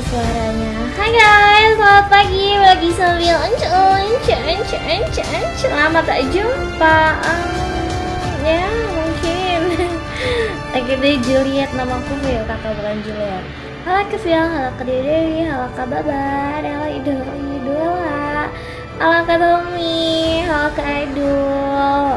Suaranya. Hai guys, selamat pagi. Lagi sambil encon, encon, encon, encon, encon Lama tak jumpa. Um, Ya mungkin. Oke deh Juliet Namaku Phil, kakak bukan Juliet. Halo ke Phil, halo ke Dewi, halo ke Babar. Halo Idul Idola Halo ke Tommy, halo ke Idul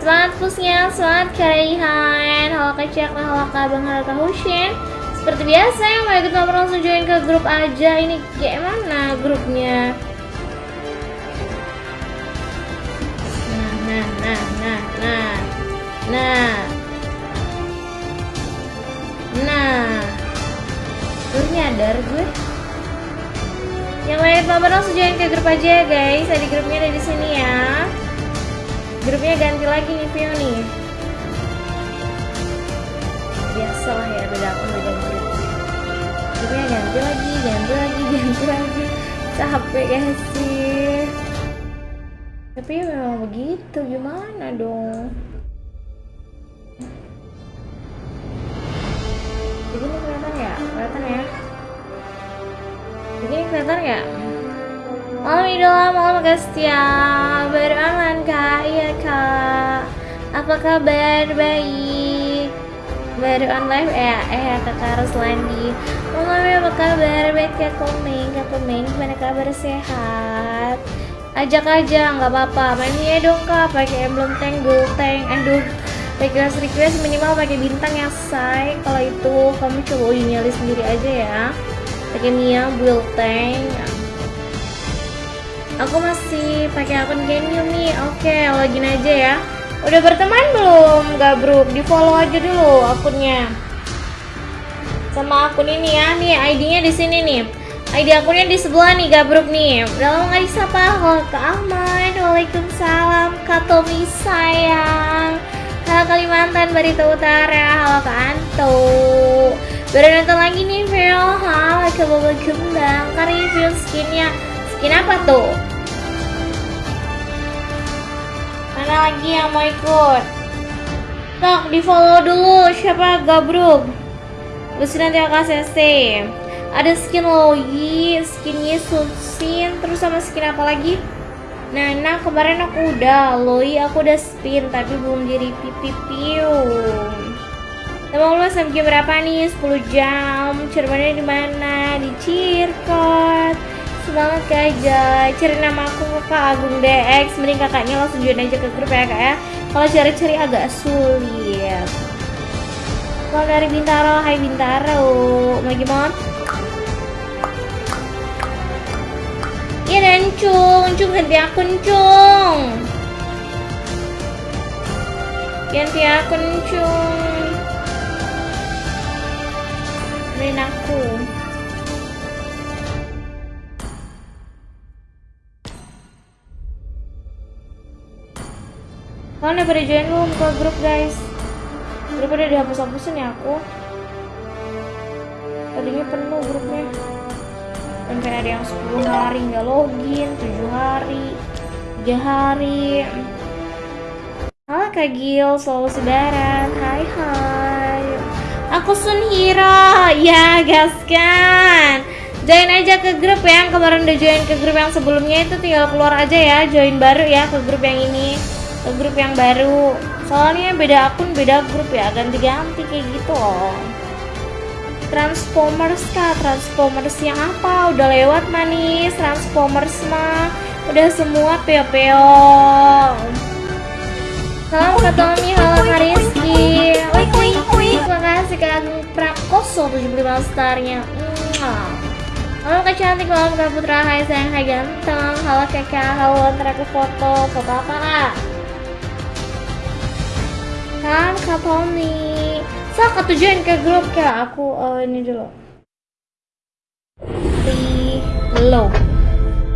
Semangat pusnya, semangat Raihan Halo Cek, halo Abang, halo Hushin seperti biasa yang mau ikut ngobrol langsung join ke grup aja. Ini kayak mana grupnya? Nah nah nah nah nah nah. Nah. Terus nyadar gue? Yang mau ikut ngobrol langsung join ke grup aja ya guys. Ada grupnya ada di sini ya. Grupnya ganti lagi nih Vio nih biasa lah ya beda akun beda murid tapi ya ganti lagi ganti lagi ganti lagi. Capek ya sih. Tapi ya memang begitu gimana dong? Jadi ini kelihatan ya kelihatan ya? Jadi ini kelihatan ya Malam idola, malam Gastia Baru aman kak, iya kak. Apa kabar? Baik baru on live ya eh kakak Ruslandi Mama apa kabar? Baik ya komeng. Kak komeng gimana kabar? Sehat? Ajak aja nggak apa-apa. Main ya dong kak. Pakai emblem tank gold tank. Aduh request request minimal pakai bintang ya say. Kalau itu kamu coba uji nyali sendiri aja ya. Pakai Mia build tank. Aku masih pakai akun Genium nih oke login aja ya Udah berteman belum Gabruk? Di follow aja dulu akunnya. Sama akun ini ya. Nih ID-nya di sini nih. ID akunnya di sebelah nih Gabruk nih. Udah lama nggak disapa. Kak Ahmad. Waalaikumsalam. Kak Tommy sayang. Halo Kalimantan Barito Utara. Halo Kak Anto. Baru nonton lagi nih Vero. Halo Kak Bobo Kembang. Kak review skinnya. Skin apa tuh? Lagi yang mau ikut? Tok, di follow dulu siapa Gabruk Terus nanti akan CC Ada skin Loyi, skin Yesusin Terus sama skin apa lagi? Nah, nah kemarin aku udah Loyi aku udah spin Tapi belum jadi pipi piu Teman lu sampai jam berapa nih? 10 jam Cermannya di mana? Di Cirkot semangat kak aja cari nama aku kak Agung DX mending kakaknya langsung join aja ke grup ya kak ya. Kalau cari-cari agak sulit. Kalau dari Bintaro hai Bintaro. Mau gimana Iya dan cung, cung ganti akun cung. Ganti akun cung. Main aku Udah pada join belum ke grup guys? Udah dihapus-hapusin ya aku. Tadinya penuh grupnya. Sampai ada yang 10 hari nggak login 7 hari 3 hari. Halo Kak Gil, selalu sedaran Hai hai. Aku Sunhiro Ya gaskan Join aja ke grup ya Yang kemarin udah join ke grup yang sebelumnya itu tinggal keluar aja ya Join baru ya ke grup yang ini ke grup yang baru. Soalnya beda akun beda grup ya. Ganti-ganti kayak gitu loh. Transformers kah? Transformers yang apa? Udah lewat manis. Transformers mah udah semua peo-peo. Salam Kak Tommy, halo Kak Rizky. Terima kasih Kak Agung Prakoso 75 starnya. Halo Kak Cantik, halo Kak Putra, hai sayang, hai ganteng. Halo Kakak, halo ntar aku foto. Foto apa Kak? Kan Kak Tommy. So ketujuan ke grup kak. Aku uh, ini dulu. Low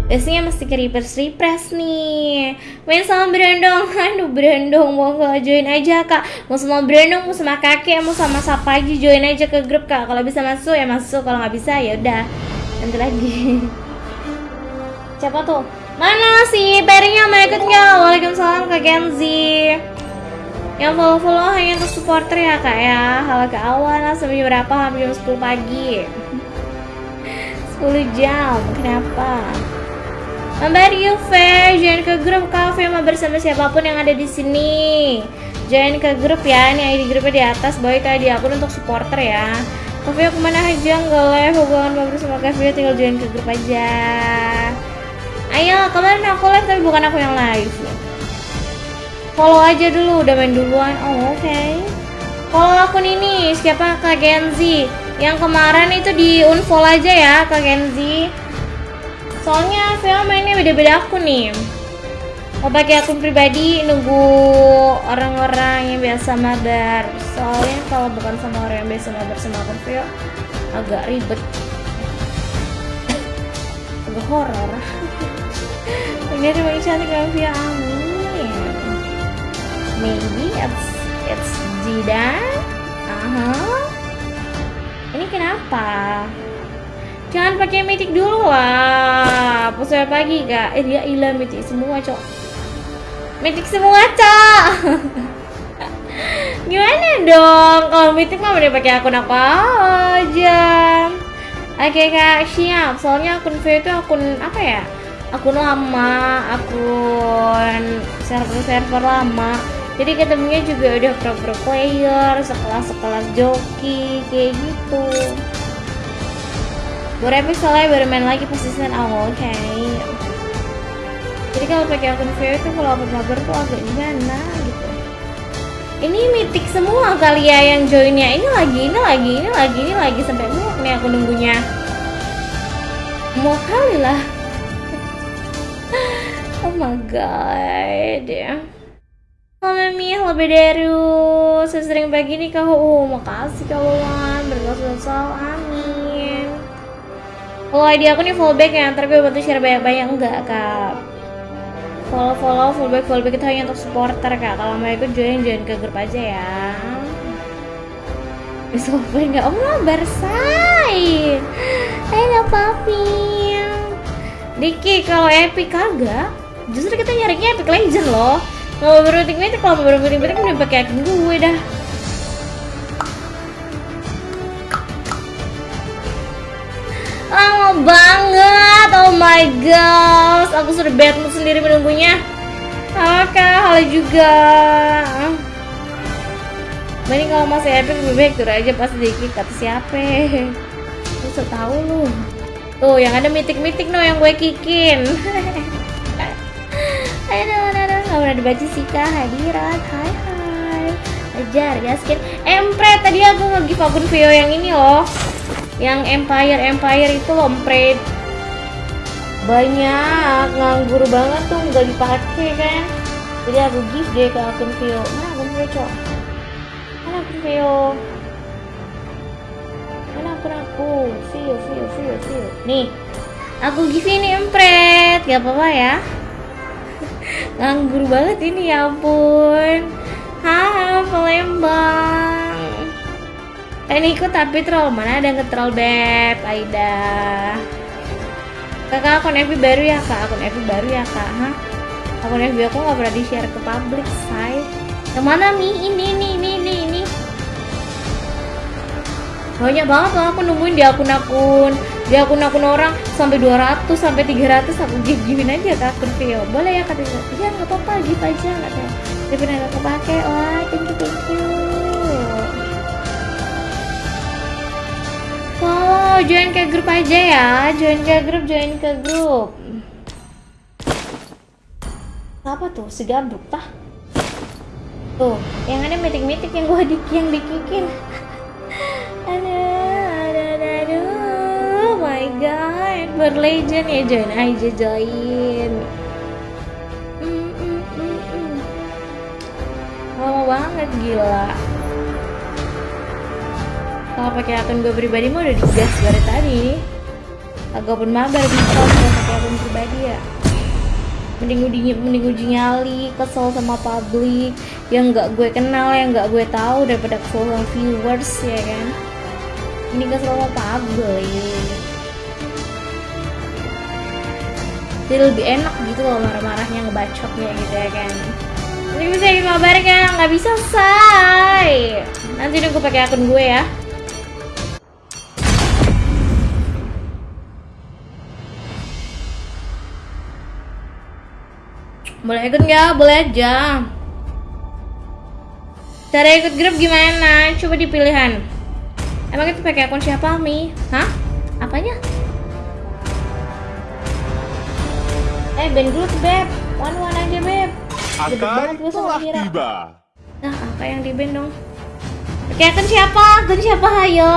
biasanya mesti ke reverse refresh nih. Main sama berendong aduh berendong mau gak join aja kak. Mau sama berendong mau sama kakek mau sama siapa aja join aja ke grup kak. Kalau bisa masuk ya masuk. Kalau nggak bisa ya udah. Nanti lagi. Siapa tuh? Mana sih Perinya mau ikut nggak Waalaikumsalam kak Genzi yang follow follow hanya untuk supporter ya kak ya halo ke awal lah sampai berapa hampir jam 10 pagi 10 jam kenapa Mbak Yuve, join ke grup kafe sama bersama siapa pun yang ada di sini. Join ke grup ya, ini ID grupnya di atas, bawah itu ID akun untuk supporter ya. Kafe ke mana aja nggak live hubungan Mbak bersama kafe tinggal join ke grup aja. Ayo, kemarin aku live tapi bukan aku yang live. Follow aja dulu, udah main duluan. Oh oke. Okay. Follow akun ini, siapa Kak Genzi? Yang kemarin itu di unfollow aja ya Kak Genzi. Soalnya Vio mainnya beda-beda akun nih. Mau pakai akun pribadi nunggu orang-orang yang biasa mabar. Soalnya kalau bukan sama orang yang biasa mabar sama akun Vio agak ribet. agak horor. Ini rumah cantik dengan Vio amin. Maybe it's it's Jidan. Aha. Uh -huh. Ini kenapa? Jangan pakai mitik dulu lah. Pusat pagi kak. Eh dia hilang mitik semua cok. Mitik semua cok. Gimana dong? Kalau mitik mah udah pakai akun apa aja. Oke kak siap. Soalnya akun V itu akun apa ya? Akun lama, akun server-server lama. Jadi ketemunya juga udah pro-pro player, sekelas-sekelas joki kayak gitu. Baru epic soalnya baru main lagi pas season awal okay. jadi kalau pakai akun VO itu kalau upload tuh agak gimana gitu. Ini mitik semua kali ya yang joinnya. Ini lagi ini lagi ini lagi ini lagi sampai muak nih aku nunggunya. Mau kali lah. Oh my god ya. Halo Mami, halo Bederu Saya sering pagi nih kau Oh, makasih kawan Berkasih amin. Kalau ID aku nih fallback ya, ntar gue bantu share banyak-banyak. Enggak kak. Follow follow fallback fallback itu hanya untuk supporter kak. Kalau mau ikut join join ke grup aja ya. Apa enggak? Oh ngabar say Halo papi. Diki kalau epic kagak Justru kita nyarinya epic legend loh Kalau baru meeting kalau meeting meeting udah pakai akun gue dah. Lama banget oh my god aku sudah bad mood sendiri menunggunya. Kak halo juga. Mending kalau masih epic lebih baik turun aja pas dikit kata siapa? Lu tau lu. Tuh yang ada mitik-mitik no yang gue kikin. Aduh, pernah dibaca sih kak. Hadirat. Hai hai. Ajar ya skin Empret tadi aku nge-give Vio yang ini loh. Yang empire empire itu lompret banyak nganggur banget tuh nggak dipakai kan? Jadi aku give deh ke akun Vio mana akun Vio cok? Mana akun Vio mana akun aku? Vio Vio Vio Vio nih aku give ini empret gak apa-apa ya nganggur banget ini ya ampun. Hai Palembang Pengen ikut tapi troll. Mana ada yang troll beb? Aida. Kakak akun FB baru ya kak? Akun FB baru ya kak? Hah? akun FB aku nggak pernah di share ke publik say. Yang mana nih ini ini ini ini ini. Banyak banget loh aku nungguin di akun-akun di akun-akun orang sampai 200 sampai 300 aku give givein aja ke akun Vio boleh ya kata iya nggak apa-apa give aja katanya tapi nggak kepake wah thank you thank you Oh, join ke grup aja ya. Join ke grup, join ke grup. Apa tuh? Segabruk tah? Tuh, yang ada meeting-meeting yang gua di yang dikikin. aduh, berlegend ya join aja join. Mm, mm, mm, mm. Lama banget gila. Kalau pakai akun gue pribadi mah udah digas dari tadi. Agak pun mabar bisa kalau pakai akun pribadi ya. Mending uji mending uji nyali kesel sama publik. Yang nggak gue kenal yang nggak gue tahu daripada kesel sama viewers ya kan? Ini kesel sama publik jadi lebih enak gitu loh marah-marahnya ngebacotnya gitu ya kan Nanti bisa bikin mabar kan? Nggak bisa say. Nanti gue pakai akun gue ya. Boleh ikut nggak? Boleh aja. Cara ikut grup gimana? Coba di pilihan. Emang itu pakai akun siapa, Mi? Hah? Apanya? Eh, band grup, Beb. One one aja, Beb. Sama telah tiba. Nah, apa yang di band dong? Pakai akun siapa? Akun siapa? Ayo.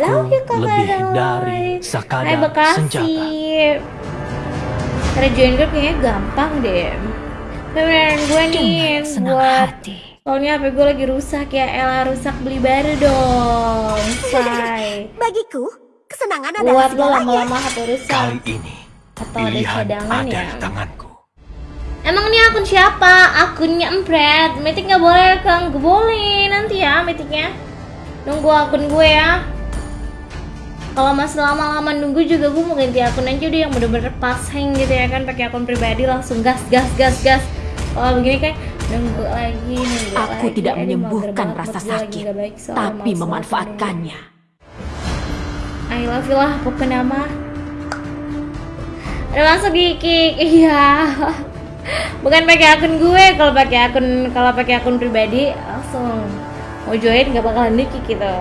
Love you, Kak lebih dari sekadar Hai Bekasi. senjata. Cara join grup kayaknya gampang deh. Beneran gue nih buat hati. Soalnya HP gue lagi rusak ya Ella rusak beli baru dong Say Bagiku, kesenangan adalah Buat lo lama-lama HP rusak Kali ini Atau ada pilihan cadangan ada ya? di tanganku. Emang ini akun siapa? Akunnya Empret Meeting gak boleh Kang. Gak boleh. Nanti ya meetingnya. Nunggu akun gue ya. Kalau masih lama-lama nunggu juga gue mau ganti akun aja udah yang bener-bener pas hang gitu ya kan. Pakai akun pribadi langsung gas gas gas gas. Kalau begini kan nunggu lagi nunggu Aku lagi. tidak Aduh, menyembuhkan banget, rasa sakit, nggak baik tapi memanfaatkannya. I love you lah pokoknya nama ada masuk di kick iya bukan pakai akun gue kalau pakai akun kalau pakai akun pribadi langsung mau join nggak bakalan di kick gitu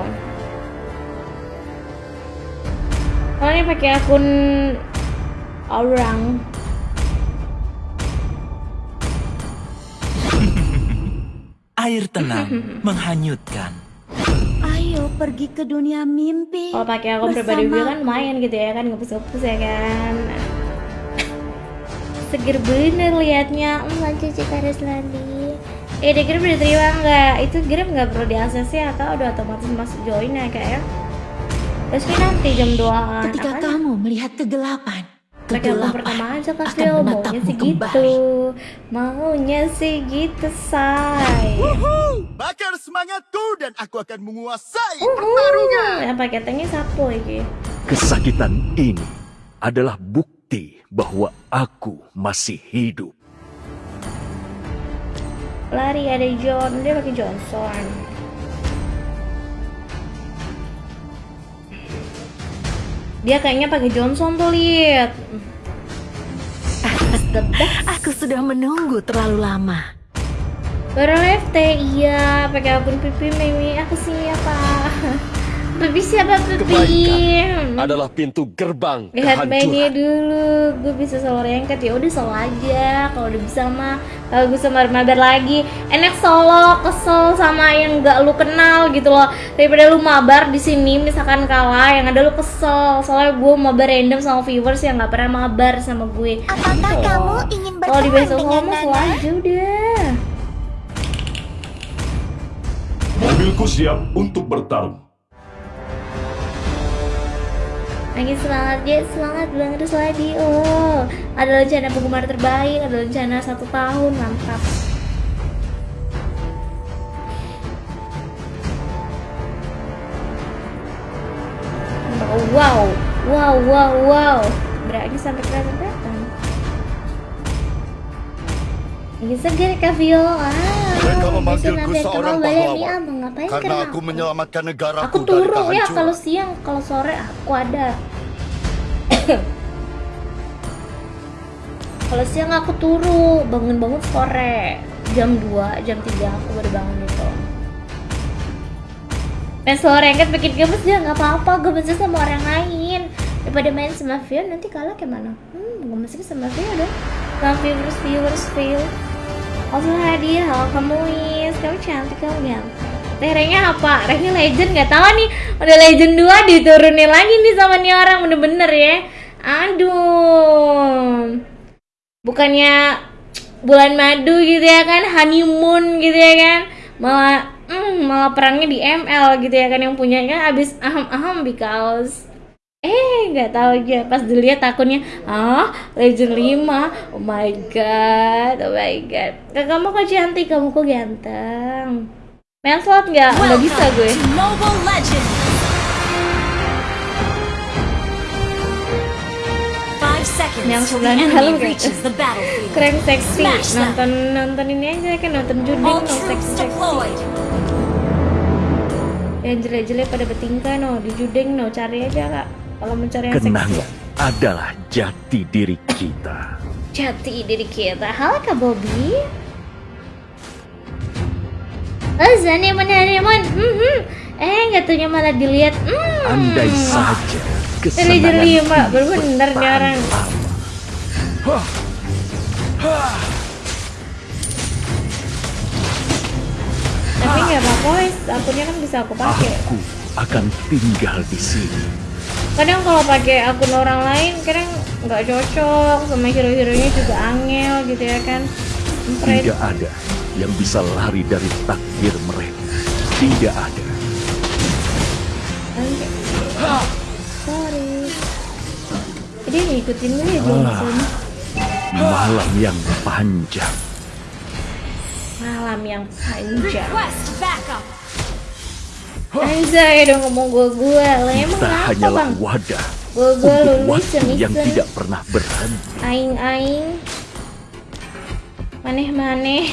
kalau ini pakai akun orang Air tenang menghanyutkan. Ayo pergi ke dunia mimpi. kalau pakai akun pribadi gue kan main gitu ya kan ngepus-ngepus ya kan seger bener liatnya. Hmm cici harus lagi eh di grup udah terima nggak? Itu grup nggak perlu di ACC atau udah otomatis masuk join ya kayak terus ini nanti jam 2 Ketika kamu melihat kegelapan, kegelapan pertama aja akan kasih maunya menatapmu sih gitu. maunya sih gitu say Bakar semangatku dan aku akan menguasai Uhuh. pertarungan. yang pakai tanknya sapo iki Kesakitan ini adalah bukti bahwa aku masih hidup. lari ada John. Dia pakai Johnson. Dia kayaknya pakai Johnson tuh lihat. Best. Aku sudah menunggu terlalu lama. baru left iya pakai akun pipi Mimi. Aku siapa pipi siapa Kebaikan adalah pintu gerbang lihat mainnya dulu. Gue bisa solo rengket ya udah solo aja. Kalau udah bisa mah kalau gue sama mabar lagi. Enak solo kesel sama yang nggak lu kenal gitu loh. Daripada lu mabar di sini misalkan kalah yang ada lu kesel. Soalnya gue mabar random sama viewers yang nggak pernah mabar sama gue. Apakah Gitu loh. kamu ingin kalau di berteman besok dengan solo mah solo Nana? aja udah. Mobilku siap untuk bertarung. Lagi semangat ya, semangat bilang terus lagi Oh, ada rencana penggemar terbaik, ada rencana satu tahun, mantap. Wow, wow, wow, wow. Berani sampai kelihatan-kelihatan Lagi segar Kak Vio? Ah, Mereka memanggilku seorang pahlawan. Ngapain karena aku menyelamatkan negaraku aku dari turun ya kalau siang kalau sore aku ada. Kalau siang aku turu bangun-bangun sore. Jam 2 jam 3 aku baru bangun itu main sore kan bikin gemes ya nggak apa-apa. Gemesnya sama orang lain. Daripada main sama Vio nanti kalah kayak mana? Hmm gemesnya sama Vio dong. Sama viewers viewers Vio Also hadiah, halo kamu Wis, kamu cantik kamu ganteng Teh ranknya apa? Ranknya legend nggak tahu nih. Udah legend 2 diturunin lagi nih sama nih orang bener-bener ya. Aduh. Bukannya bulan madu gitu ya kan Honeymoon gitu ya kan. Malah hmm, malah perangnya di ML gitu ya kan Yang punyanya abis aham-aham because Eh, nggak tahu aja pas dilihat akunnya, ah, Legend 5. Oh my god, oh my god. Kak, kamu kok cantik, kamu kok ganteng. Main slot nggak? Nggak bisa gue. Yang till sebelah the dalam enemy reaches the battlefield. Keren seksi. Nonton nonton ini aja kan nonton juding All no troops seksi. Yang jelek-jelek pada bertingkah no di juding no cari aja kak. Kalau mencari yang seksi. Kenangan adalah jati diri kita. Jati diri kita. Halo kak Bobby. Oh, Zani menerima. Mhm. Eh, nggak taunya malah dilihat. Hmm. Andai saja kesenangan ini bener nih orang. Tapi nggak apa-apa, akunnya kan bisa aku pakai. Aku akan tinggal di sini. Kadang kalau pakai akun orang lain, kadang nggak cocok sama hero-heronya juga angel gitu ya kan. Tidak ada yang bisa lari dari takdir mereka. Tidak ada. Oke. Sorry. Jadi ngikutin gue ya Johnson. Malam yang panjang. Malam yang panjang. Anjay dong ngomong gue gue. Lah emang Kita apa hanyalah bang? wadah Gue gue untuk lulus waktu yang tidak pernah berhenti. Aing aing. Maneh maneh.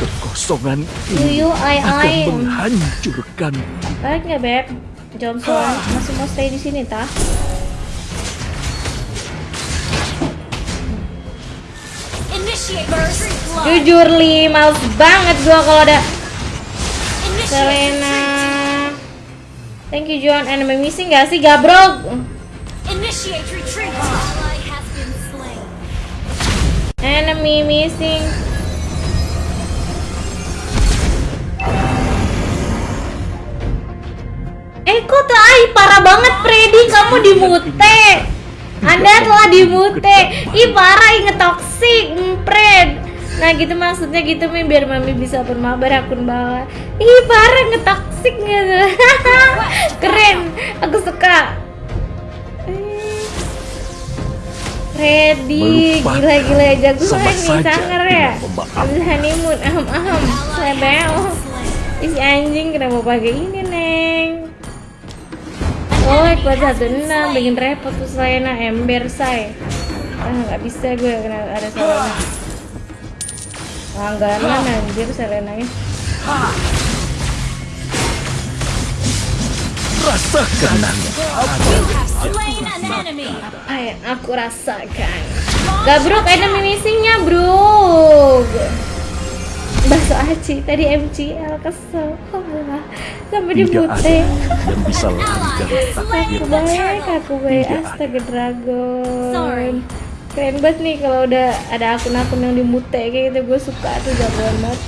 Kekosongan ini Yuyu ai akan ai. menghancurkan. Balik nggak beb? Johnson masih mau stay di sini tah? Blood. Jujur li, males banget gua kalau ada Selena. Thank you John. Enemy missing gak sih gabrok? Initiate retreat. Enemy missing. Eh kok tuh ay parah banget Freddy kamu dimute. Anda telah dimute. Ih parah ih ngetoksik, Fred. Nah gitu maksudnya gitu Mi biar Mami bisa bermabar akun bawah. Ih parah ngetoksik gitu. Keren, aku suka. Eh. Freddy, Melupakan gila-gila jago sama nih saja sanger ya. Habis honeymoon, aham aham, sebel. Isi anjing kenapa pakai ini neng? Oh, kuat satu enam, bikin repot tuh Selena ember say. Ah nggak bisa gue kena ada Selena. Langganan anjir Selenanya. Rasa kenangan You have slain an enemy. Apa yang aku rasakan? Gabruk enemy missingnya bro. Bakso aci tadi MCL kesel. Sampai ada dibute. yang bisa lari dari takdir. Aku baik, aku baik. Ada. Astaga dragon. Sorry. Keren banget nih kalau udah ada akun-akun yang dimute kayak gitu. Gue suka tuh jagoan banget.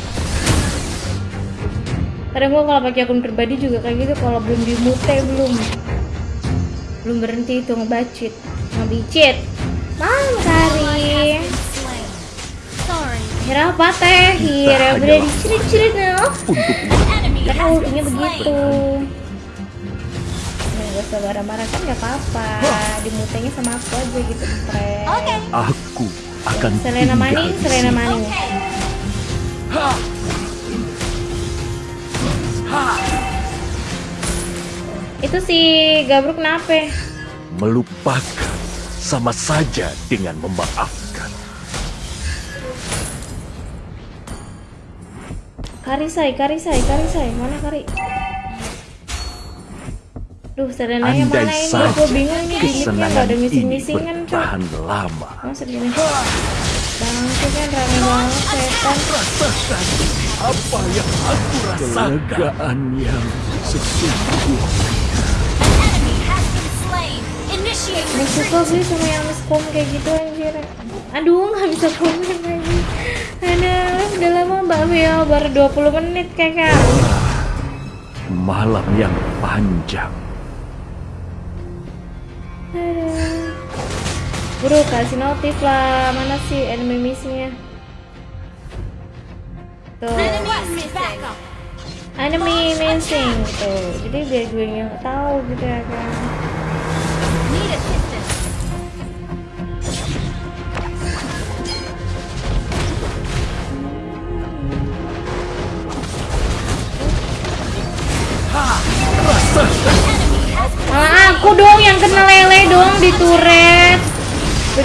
Kadang gue kalau pakai akun pribadi juga kayak gitu kalau belum dimute belum. Belum berhenti itu ngebacit. Ngebicit. Malam kari. Hira apa teh? Hira udah dicirit-cirit Enemy karena has ultinya begitu slain. Nah, gak usah marah-marah kan gak apa-apa Dimutenya sama aku aja gitu Pret Okay. aku akan Selena Maning, Selena. Maning Itu si Gabruk kenapa? Melupakan sama saja dengan memaafkan. Karisai, Karisai, Karisai, mana Kari? Duh, Serenanya Andai mana ini? saja Gue bingung ini gimmicknya kesenangan gak ada ini missing-missingan cok bertahan lama. Masa gini? Bangke kan rame banget setan Rasakan apa yang aku rasakan. Kelegaan yang sesungguhnya. Enemy has been slain. Initiate Gak suka gue sama yang miskom kayak gitu anjir Aduh gak bisa komen lagi Aduh udah lama Mbak Vio baru 20 menit kakak Malam yang panjang. Bro kasih notif lah. Mana sih enemy missingnya Tuh. Enemy missing. Tuh. Jadi biar gue yang tahu gitu ya kan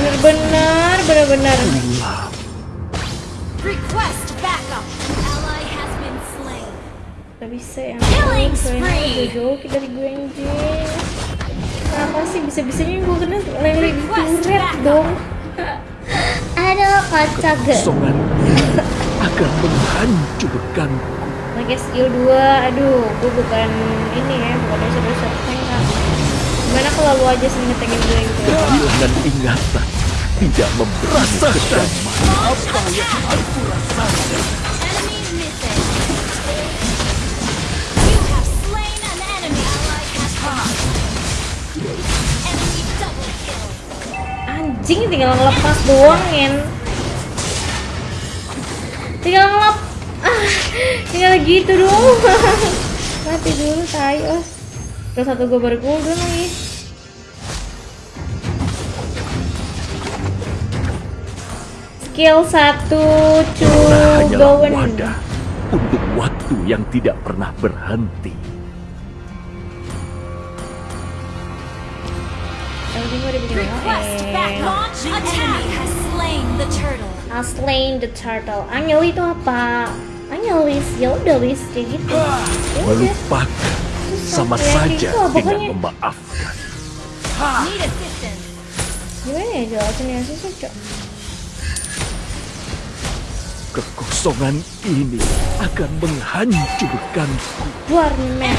Bener-bener, bener-bener. Pulang. Request backup. Ally has been slain. Gak bisa ya. Killing spree. jauh dari gue anjing. Kenapa sih bisa-bisanya gue kena lele di turret dong? Aduh, kocak ini akan menghancurkanku. Pakai skill 2, aduh, gue bukan ini ya, bukan dosa-dosa tank kan. Gimana kalau lu aja sih ngetengin gue gitu? Kehilangan ingatan tidak memberi kedamaian. Enemy missing. You have slain an enemy. Ally has been Enemy double kill. Anjing tinggal ngelepas doang, Ngen. Tinggal ngelep. Ah, tinggal gitu doang. Mati dulu, tai. Oh. Terus satu gue baru cooldown lagi. Skill 1 to Kita hanyalah going. wadah untuk waktu yang tidak pernah berhenti. Has slain the turtle. I slain the turtle. Angel itu apa? Angel ya udah wis kayak gitu. Ya. Melupakan sama saja gitu, dengan memaafkan. Need assistance. Gimana ya jelasin ya susah cok. Kekosongan ini akan menghancurkanku. Warning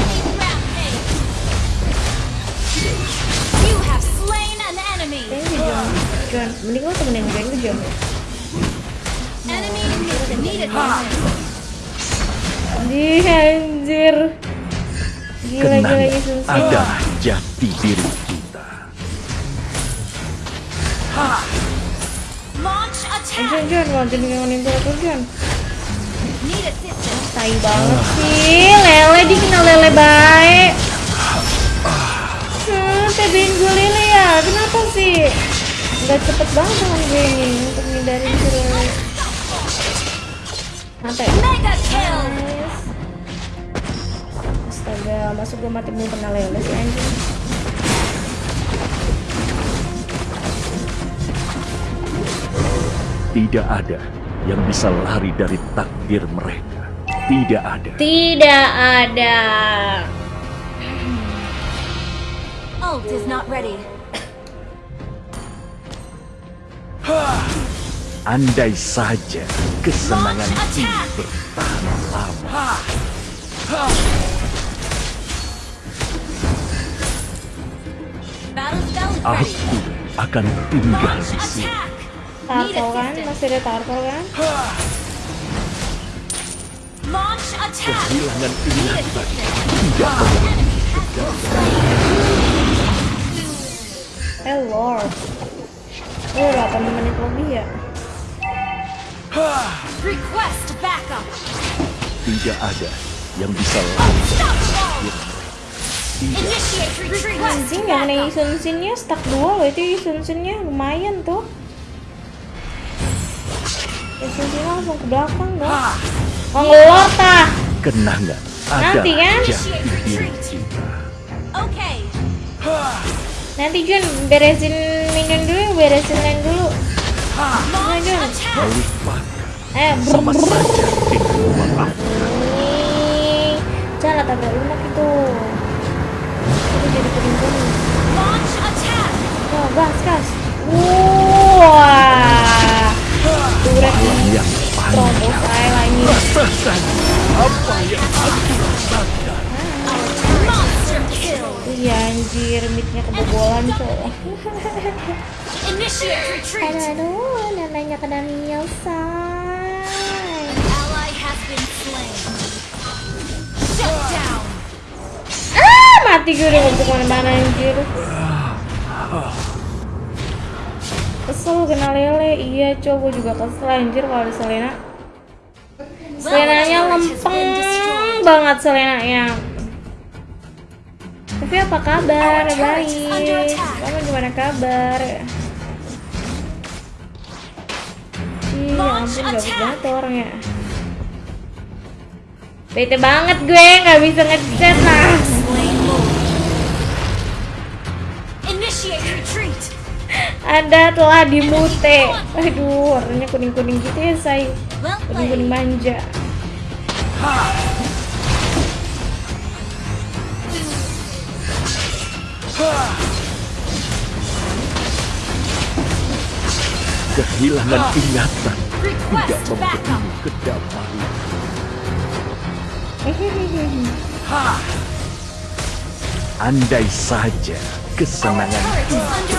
John. Mending lo temenin gue gue John. Di anjir. Gila gila gila susah. adalah jati diri kita. Launch Jadi ngomongin turtle John. Need assistance. Tai banget sih, lele dikenal lele baik. Hmm, tebein gue lele ya, kenapa sih? Gak cepet banget tangan gue ini untuk ngindarin si lele. Mega kill. Nice. Astaga, masuk gue mati belum kena lele sih anjing. Tidak ada yang bisa lari dari takdir mereka. Tidak ada. Tidak ada. Ult is not ready. Andai saja kesenangan ini bertahan lama. Aku akan tinggal di sini. Turtle kan, masih ada turtle kan? Launch attack. Kehilangan assistance. tidak Eh lord. Oh, 8 menit lebih ya? Request backup. tidak ada yang bisa retreat. Anjing yang nih Sun Sinnya stuck 2 loh itu Sun Sinnya lumayan tuh. Ya Sun Sinnya langsung ke belakang dong. Oh ngelor tah. kenangan Nanti adalah kan? Okay. Nanti Jun beresin minion dulu, beresin lane dulu. Launch Jun. Eh, sama saja memaafkan. Nih, Jangan tabrak lunak itu. Itu jadi penimbun. Launch attack. Oh, gas, gas. Wah. Turret Malam yang panjang. Rasakan apa yang aku rasakan. Iya anjir, midnya kebobolan cowok. Initiate retreat. aduh, aduh, neneknya kena Niel, say. Ally has been slain. Shut down. Ah, mati gue udah untuk mana-mana anjir. Kesel kena lele, iya cow, gue juga kesel anjir kalau ada Selena. Selenanya lempeng banget Selenanya. Tapi apa kabar? Baik. Kamu gimana kabar? Ih, ya ampun gabut banget orangnya. Bete banget gue, nggak bisa ngechat lah. Anda telah dimute. Aduh, warnanya kuning-kuning gitu ya, say. Kuning-kuning manja. Kehilangan ingatan tidak memberimu kedamaian. Andai saja kesenangan turret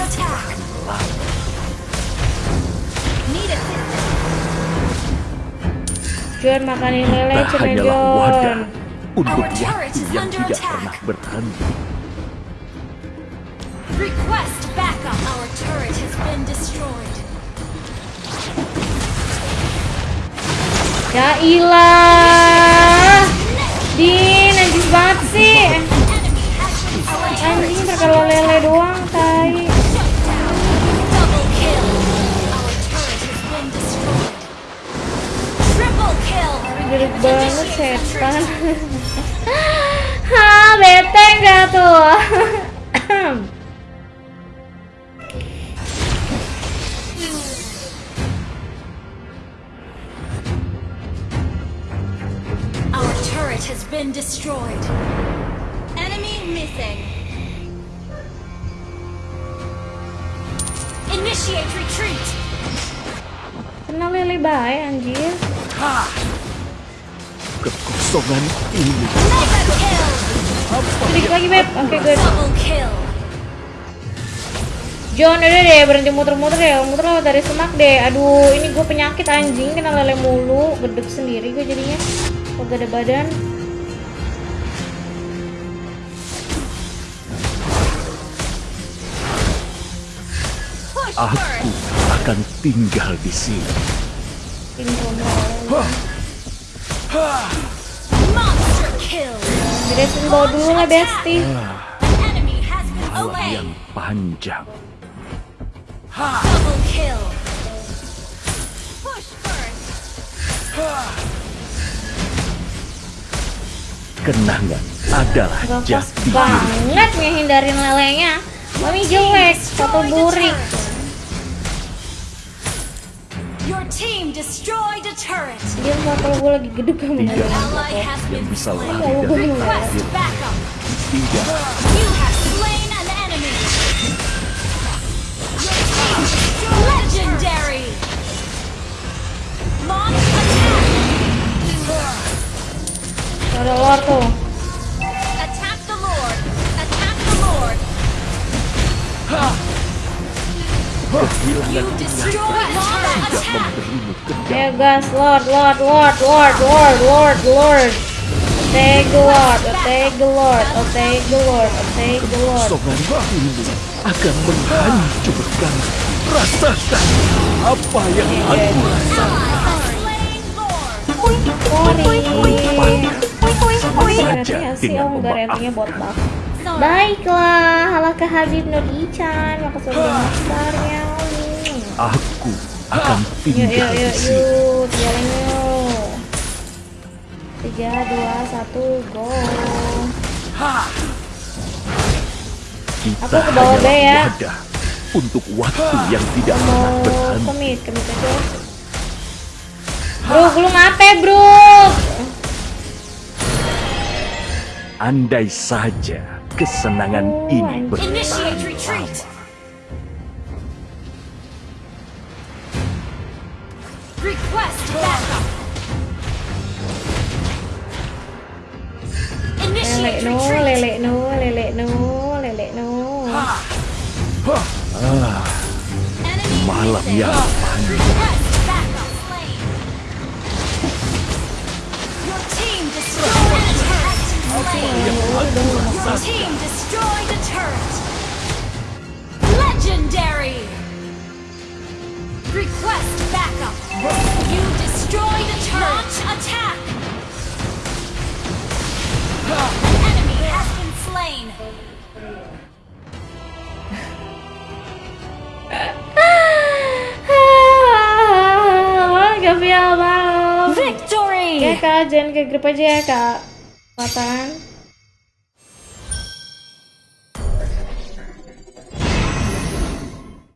John makanin lele hanyalah John. untuk waktu yang tidak pernah berhenti. Request backup. Our turret has been destroyed. Ya ilah. Din, anjing banget sih. Anjing terkalo lele doang, kill. Banget setan. retreat. Hah, bete nggak tuh? Our turret has been destroyed. Enemy missing. Initiate retreat. Kenal lele bae anjir. Kekosongan ini. Sedikit lagi, Beb. Oke, good. Double kill. John, udah deh berhenti muter-muter ya. Muter lewat dari semak deh. Aduh, ini gue penyakit anjing kena lele mulu. Gedek sendiri gue jadinya. Kok gak ada badan. Aku akan tinggal di sini. Kill. Beresin bawa dulu lah, Besti. Malam slain. yang panjang. Double kill. Push first. Kenangan adalah jati banget ngehindarin lelenya. Mami jelek, foto burik. Your team destroyed a turret. Dia foto gue lagi gede kamu Tidak Ally has yang been bisa slain. lari dari Request backup. Tidak You have slain an enemy. Your team destroyed legendary. Launch attack. Ada lor tuh. Attack the Lord. Attack the Lord. kehilangan You destroyed Ya gas, Lord, Lord, Lord, Lord, Lord, Lord, Lord. Take the Lord, take the Lord, take the Lord, take the Lord. Ini akan menghancurkan. Rasakan apa yang aku rasakan. Saja dengan memaafkan. Baiklah, halakah Habib Nur Ican, makasih udah daftarnya. Aku akan Yuk, yuk, tinggal di yuk, sini. yuk, jalan yuk. Tiga, dua, satu, go. Kita Aku ke bawah B ya. wadah untuk waktu yang tidak pernah Mau berhenti. kemit, kemit aja. Bro, lu ngape, bro? Andai saja kesenangan Oh, ini bertahan lama. Request backup. Initiate no, retreat. lele no, lele no, lele no. Enemy Malam missing. yang panjang. Request backup. Slain. Your team destroyed a Your team destroyed a turret. Legendary. Request backup. You destroyed a turret. Attack. An enemy. Ya kak, jangan ke grup aja ya kak. Nah,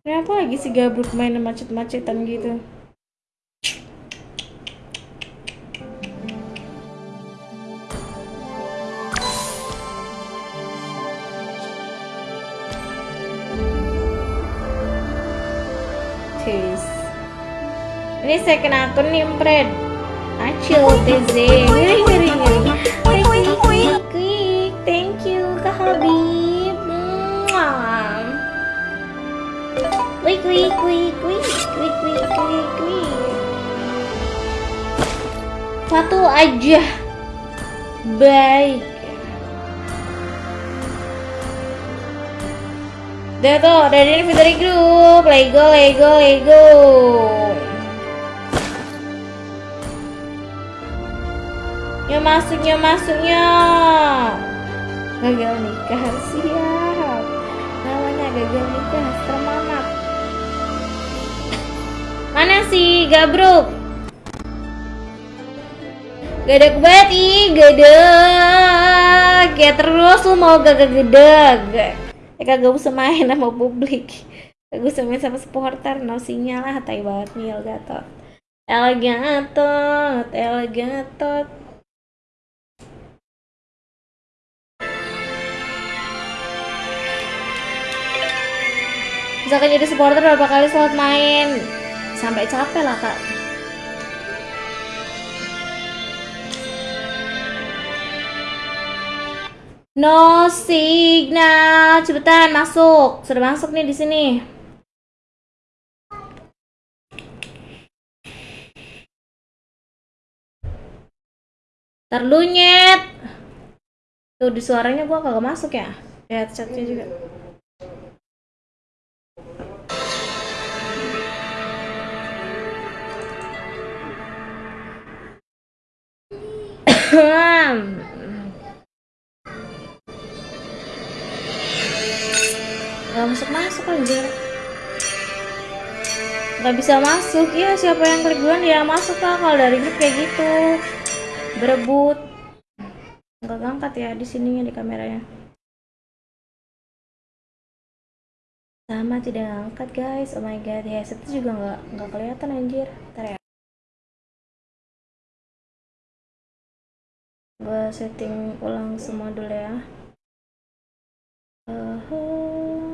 Kenapa lagi si Gabruk main macet-macetan gitu? Ini second akun nih. Acil, TZ. Ngeri, ngeri, ngeri. Quick, quick, quick. Thank you, Kak Habib. Quick, quick, quick, quick. Quick, quick, quick, quick. Satu aja. Baik. Udah tuh, dari ini dari grup. Lego, Lego, Lego. Yuk masuk, yuk masuk, yuk. Gagal nikah, siap. Namanya gagal nikah, semangat. Mana sih, Gabruk? Gedeg banget ih, gedeg. Ya terus lu mau gagak gedeg. Ya kagak usah main sama publik. Kagak usah main sama supporter, no sinyal lah, tai banget nih El Gatot. El Gatot, El Gatot. Misalkan jadi supporter berapa kali slot main Sampai capek lah kak No signal, cepetan masuk. Sudah masuk nih di sini. Terlunyet. Tuh di suaranya gua kagak masuk ya. Lihat chatnya juga. Gak masuk masuk anjir. Gak bisa masuk. Ya siapa yang klik duluan? Yang masuk lah kalau dari grup kayak gitu. Berebut. Nggak ngangkat ya di sininya di kameranya. Sama tidak ngangkat guys. Oh my god. Ya itu juga nggak nggak kelihatan anjir. Ntar ya gue setting ulang semua dulu ya uh -huh.